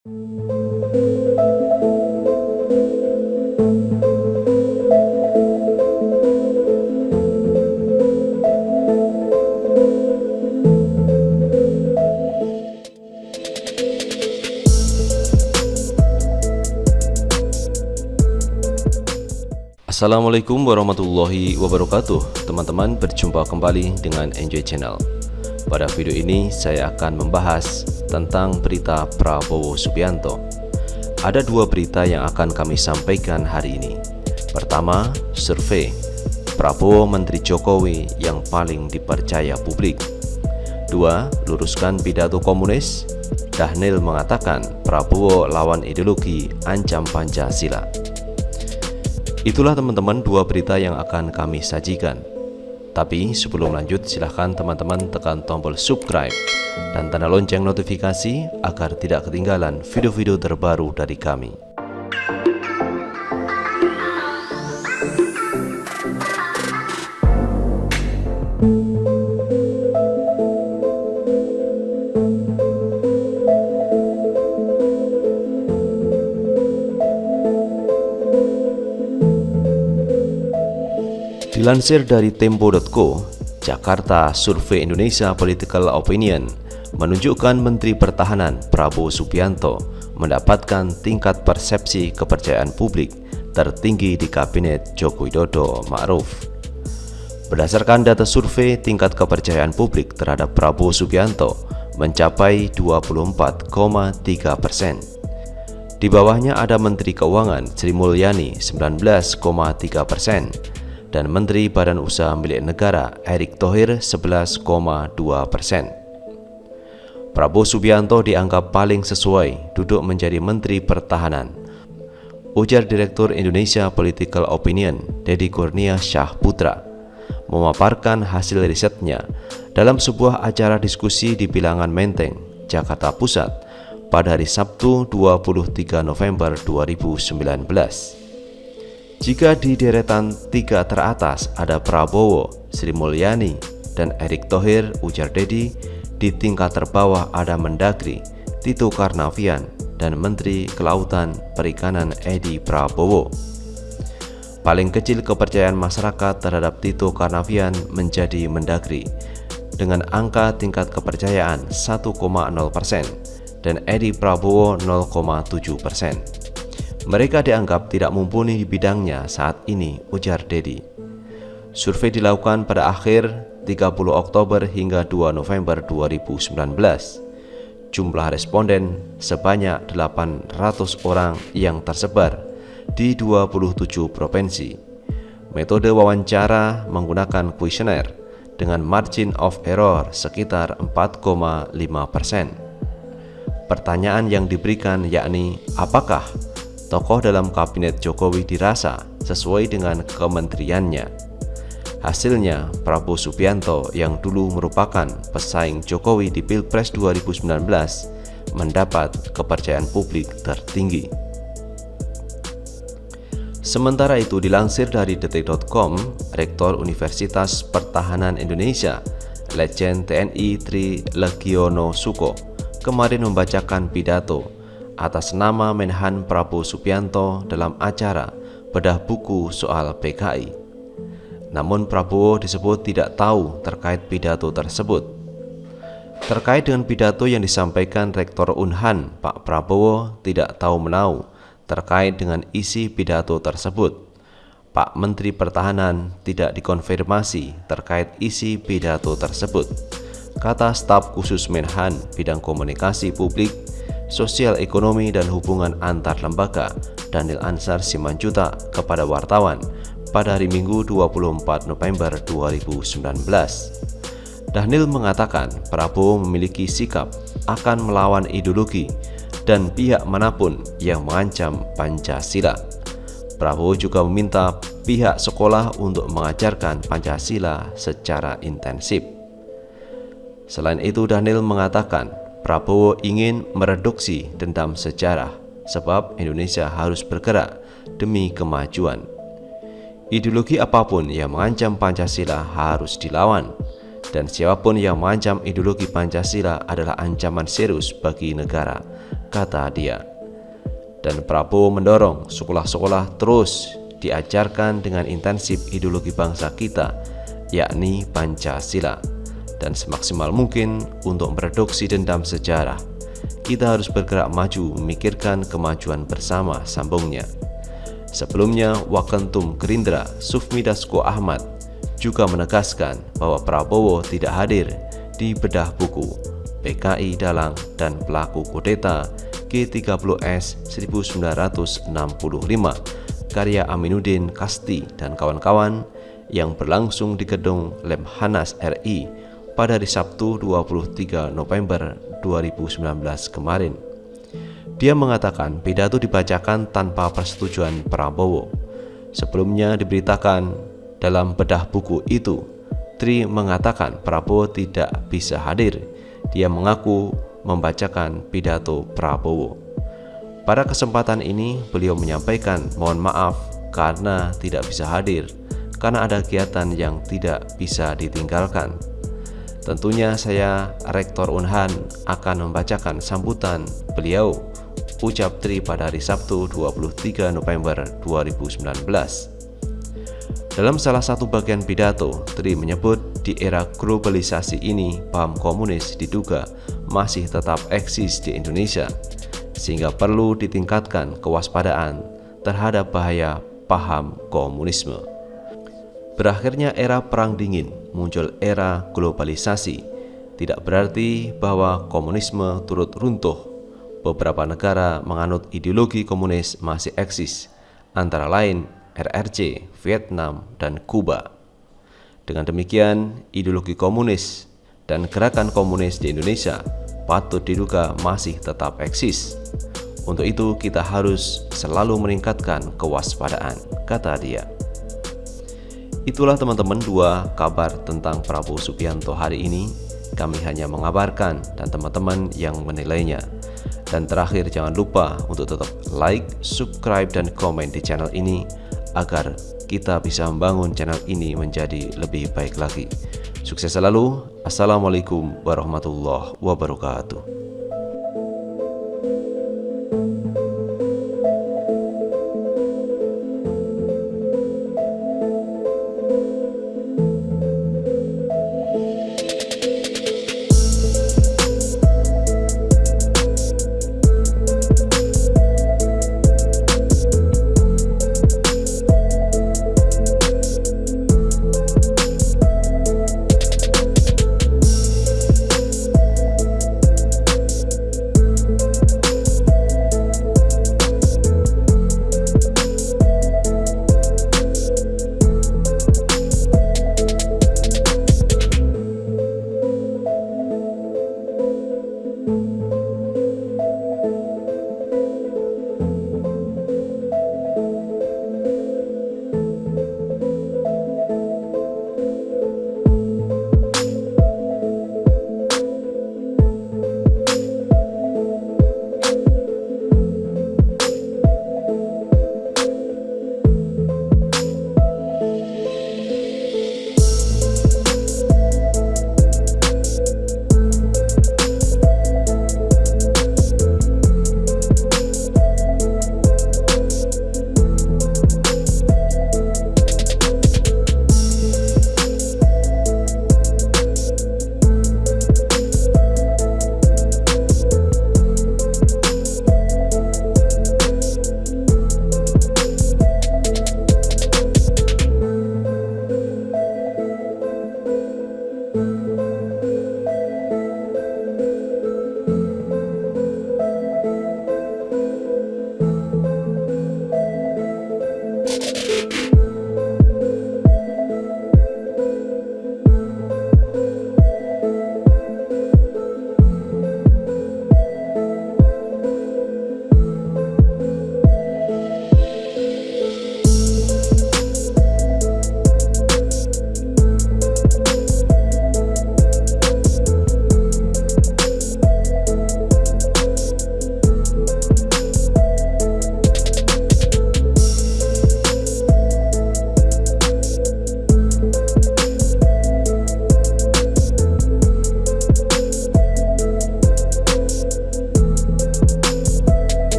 Assalamualaikum warahmatullahi wabarakatuh. Teman-teman berjumpa kembali dengan Enjoy Channel Pada video ini saya akan membahas tentang berita Prabowo Subianto. Ada dua berita yang akan kami sampaikan hari ini. Pertama, survei Prabowo Menteri Jokowi yang paling dipercaya publik. Dua, luruskan pidato komunis. Dahnil mengatakan Prabowo lawan ideologi ancam Pancasila. Itulah teman-teman dua berita yang akan kami sajikan. Tapi sebelum lanjut silahkan teman-teman tekan tombol subscribe dan tanda lonceng notifikasi agar tidak ketinggalan video-video terbaru dari kami. Dilansir dari Tempo.co, Jakarta Survei Indonesia Political Opinion menunjukkan Menteri Pertahanan Prabowo Subianto mendapatkan tingkat persepsi kepercayaan publik tertinggi di Kabinet Joko Widodo Ma'ruf. Berdasarkan data survei, tingkat kepercayaan publik terhadap Prabowo Subianto mencapai 24,3 persen. Di bawahnya ada Menteri Keuangan Sri Mulyani 19,3 persen dan Menteri Badan Usaha Milik Negara Erick Thohir 11,2 persen. Prabowo Subianto dianggap paling sesuai duduk menjadi Menteri Pertahanan. Ujar Direktur Indonesia Political Opinion Dedi Kurnia Syah Putra memaparkan hasil risetnya dalam sebuah acara diskusi di Bilangan Menteng, Jakarta Pusat pada hari Sabtu 23 November 2019. Jika di deretan tiga teratas ada Prabowo, Sri Mulyani, dan Erick Thohir, ujar Dedi, di tingkat terbawah ada Mendagri, Tito Karnavian, dan Menteri Kelautan Perikanan Edi Prabowo. Paling kecil kepercayaan masyarakat terhadap Tito Karnavian menjadi Mendagri, dengan angka tingkat kepercayaan 1,0% dan Edi Prabowo 0,7%. Mereka dianggap tidak mumpuni di bidangnya saat ini, ujar Dedi. Survei dilakukan pada akhir 30 Oktober hingga 2 November 2019. Jumlah responden sebanyak 800 orang yang tersebar di 27 provinsi. Metode wawancara menggunakan kuesioner dengan margin of error sekitar 4,5 persen. Pertanyaan yang diberikan yakni apakah tokoh dalam kabinet Jokowi dirasa sesuai dengan kementeriannya. Hasilnya, Prabowo Subianto yang dulu merupakan pesaing Jokowi di Pilpres 2019 mendapat kepercayaan publik tertinggi. Sementara itu dilansir dari detik.com, Rektor Universitas Pertahanan Indonesia, Legend TNI Tri Legiono Suko, kemarin membacakan pidato atas nama Menhan Prabowo Subianto dalam acara bedah buku soal PKI. Namun Prabowo disebut tidak tahu terkait pidato tersebut. Terkait dengan pidato yang disampaikan Rektor Unhan, Pak Prabowo tidak tahu menau terkait dengan isi pidato tersebut. Pak Menteri Pertahanan tidak dikonfirmasi terkait isi pidato tersebut. Kata staf khusus Menhan bidang komunikasi publik Sosial Ekonomi dan Hubungan Antar Lembaga Daniel Ansar Simanjuta kepada wartawan pada hari Minggu 24 November 2019. Daniel mengatakan Prabowo memiliki sikap akan melawan ideologi dan pihak mana pun yang mengancam Pancasila. Prabowo juga meminta pihak sekolah untuk mengajarkan Pancasila secara intensif. Selain itu, Daniel mengatakan Prabowo ingin mereduksi dendam sejarah sebab Indonesia harus bergerak demi kemajuan. Ideologi apa pun yang mengancam Pancasila harus dilawan. Dan siapa pun yang mengancam ideologi Pancasila adalah ancaman serius bagi negara, kata dia. Dan Prabowo mendorong sekolah-sekolah terus diajarkan dengan intensif ideologi bangsa kita, yakni Pancasila, dan semaksimal mungkin untuk mereduksi dendam sejarah. Kita harus bergerak maju memikirkan kemajuan bersama, sambungnya. Sebelumnya, Wakentum Gerindra Sufmi Dasko Ahmad juga menegaskan bahwa Prabowo tidak hadir di bedah buku PKI Dalang dan Pelaku Kudeta G30S 1965 karya Aminuddin Kasti dan kawan-kawan yang berlangsung di gedung Lemhanas RI pada hari Sabtu 23 November 2019 kemarin. Dia mengatakan pidato dibacakan tanpa persetujuan Prabowo. Sebelumnya diberitakan dalam bedah buku itu, Tri mengatakan Prabowo tidak bisa hadir. Dia mengaku membacakan pidato Prabowo. Pada kesempatan ini, beliau menyampaikan mohon maaf karena tidak bisa hadir, karena ada kegiatan yang tidak bisa ditinggalkan. Tentunya saya, Rektor Unhan, akan membacakan sambutan beliau ucap Tri pada hari Sabtu 23 November 2019. Dalam salah satu bagian pidato, Tri menyebut di era globalisasi ini paham komunis diduga masih tetap eksis di Indonesia, sehingga perlu ditingkatkan kewaspadaan terhadap bahaya paham komunisme. Berakhirnya era Perang Dingin, muncul era globalisasi, tidak berarti bahwa komunisme turut runtuh beberapa negara menganut ideologi komunis masih eksis, antara lain RRC, Vietnam, dan Kuba. Dengan demikian, ideologi komunis dan gerakan komunis di Indonesia patut diduga masih tetap eksis. Untuk itu, kita harus selalu meningkatkan kewaspadaan, kata dia. Itulah teman-teman dua kabar tentang Prabowo Subianto hari ini. Kami hanya mengabarkan dan teman-teman yang menilainya. Dan terakhir jangan lupa untuk tetap like, subscribe, dan komen di channel ini agar kita bisa membangun channel ini menjadi lebih baik lagi. Sukses selalu. Assalamualaikum warahmatullahi wabarakatuh.